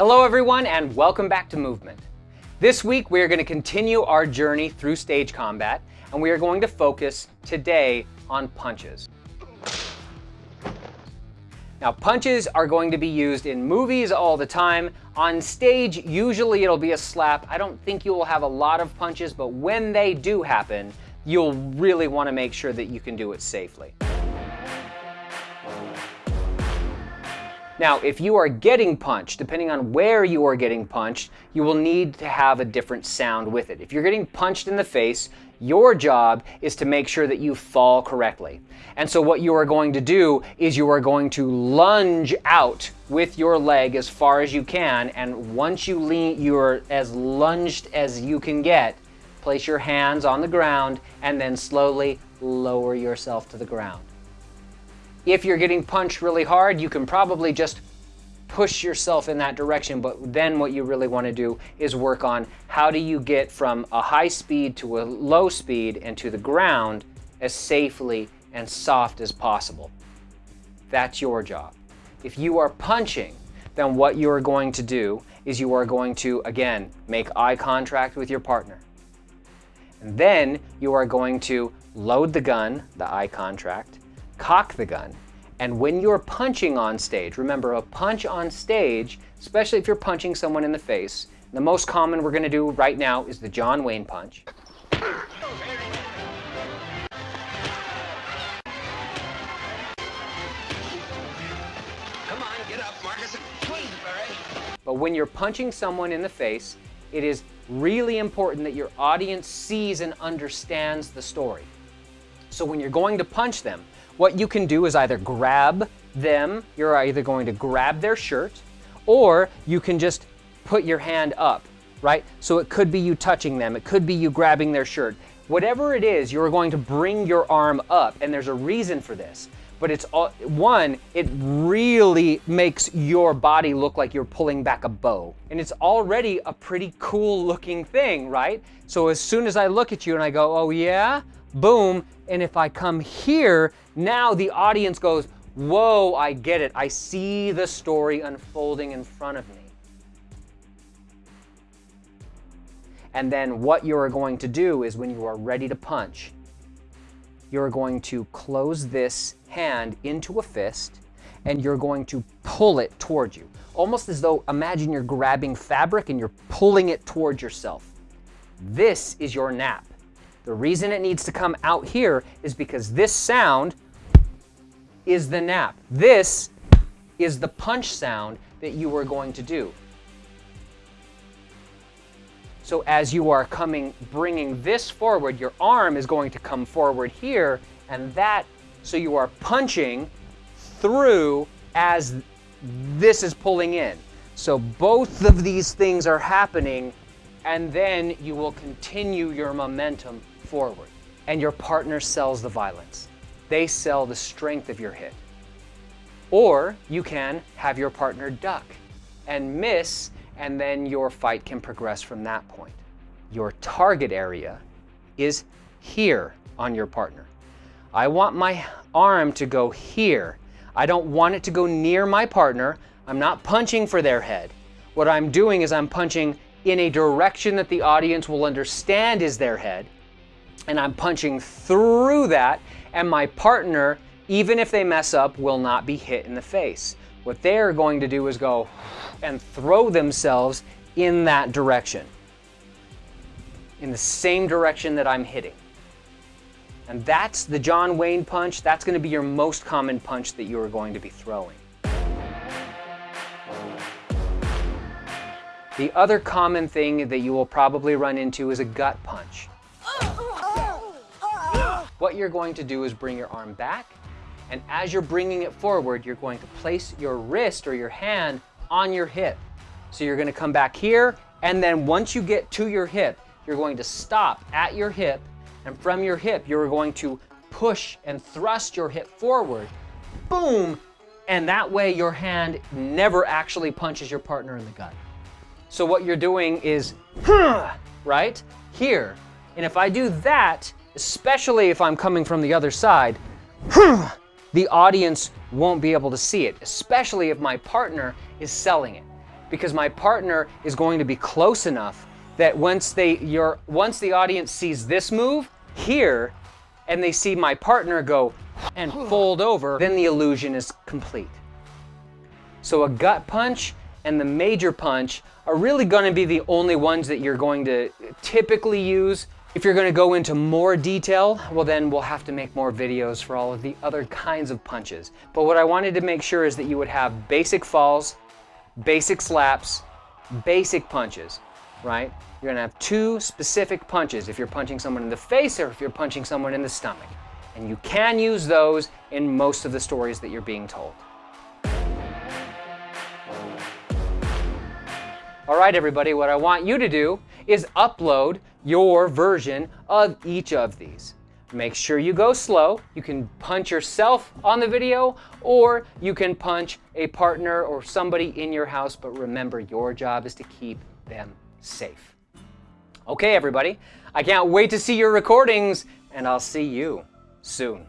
Hello everyone and welcome back to Movement. This week we are going to continue our journey through stage combat and we are going to focus today on punches. Now punches are going to be used in movies all the time. On stage, usually it'll be a slap. I don't think you will have a lot of punches, but when they do happen, you'll really want to make sure that you can do it safely. Now, if you are getting punched, depending on where you are getting punched, you will need to have a different sound with it. If you're getting punched in the face, your job is to make sure that you fall correctly. And so what you are going to do is you are going to lunge out with your leg as far as you can. And once you lean, you're as lunged as you can get, place your hands on the ground and then slowly lower yourself to the ground. If you're getting punched really hard, you can probably just push yourself in that direction, but then what you really want to do is work on how do you get from a high speed to a low speed and to the ground as safely and soft as possible. That's your job. If you are punching, then what you are going to do is you are going to, again, make eye contact with your partner. And then you are going to load the gun, the eye contact, cock the gun, and when you're punching on stage, remember a punch on stage, especially if you're punching someone in the face, the most common we're gonna do right now is the John Wayne punch. But when you're punching someone in the face, it is really important that your audience sees and understands the story. So when you're going to punch them, what you can do is either grab them, you're either going to grab their shirt, or you can just put your hand up, right? So it could be you touching them, it could be you grabbing their shirt. Whatever it is, you're going to bring your arm up, and there's a reason for this. But it's all, one, it really makes your body look like you're pulling back a bow. And it's already a pretty cool looking thing, right? So as soon as I look at you and I go, oh yeah, boom. And if I come here, now the audience goes, whoa, I get it. I see the story unfolding in front of me. And then what you are going to do is when you are ready to punch, you're going to close this hand into a fist and you're going to pull it toward you. Almost as though, imagine you're grabbing fabric and you're pulling it toward yourself. This is your knap. The reason it needs to come out here is because this sound is the knap. This is the punch sound that you are going to do. So as you are coming, bringing this forward, your arm is going to come forward here, and that, so you are punching through as this is pulling in. So both of these things are happening, and then you will continue your momentum forward. And your partner sells the violence. They sell the strength of your hit. Or you can have your partner duck and miss, and then your fight can progress from that point. Your target area is here on your partner. I want my arm to go here. I don't want it to go near my partner. I'm not punching for their head. What I'm doing is I'm punching in a direction that the audience will understand is their head and I'm punching through that and my partner, even if they mess up, will not be hit in the face. What they're going to do is go and throw themselves in that direction, in the same direction that I'm hitting. And that's the John Wayne punch. That's going to be your most common punch that you are going to be throwing. The other common thing that you will probably run into is a gut punch. What you're going to do is bring your arm back, and as you're bringing it forward, you're going to place your wrist or your hand on your hip. So you're gonna come back here, and then once you get to your hip, you're going to stop at your hip, and from your hip, you're going to push and thrust your hip forward, boom, and that way your hand never actually punches your partner in the gut. So what you're doing is, right, here. And if I do that, especially if I'm coming from the other side, the audience won't be able to see it, especially if my partner is selling it. because my partner is going to be close enough that once they your once the audience sees this move here and they see my partner go and fold over, then the illusion is complete. So a gut punch and the major punch are really going to be the only ones that you're going to typically use. If you're going to go into more detail, well then we'll have to make more videos for all of the other kinds of punches. But what I wanted to make sure is that you would have basic falls, basic slaps, basic punches, right? You're gonna have two specific punches if you're punching someone in the face or if you're punching someone in the stomach. And you can use those in most of the stories that you're being told. All right, everybody, what I want you to do is upload your version of each of these. Make sure you go slow. You can punch yourself on the video or you can punch a partner or somebody in your house, but remember your job is to keep them safe. Okay, everybody, I can't wait to see your recordings and I'll see you soon.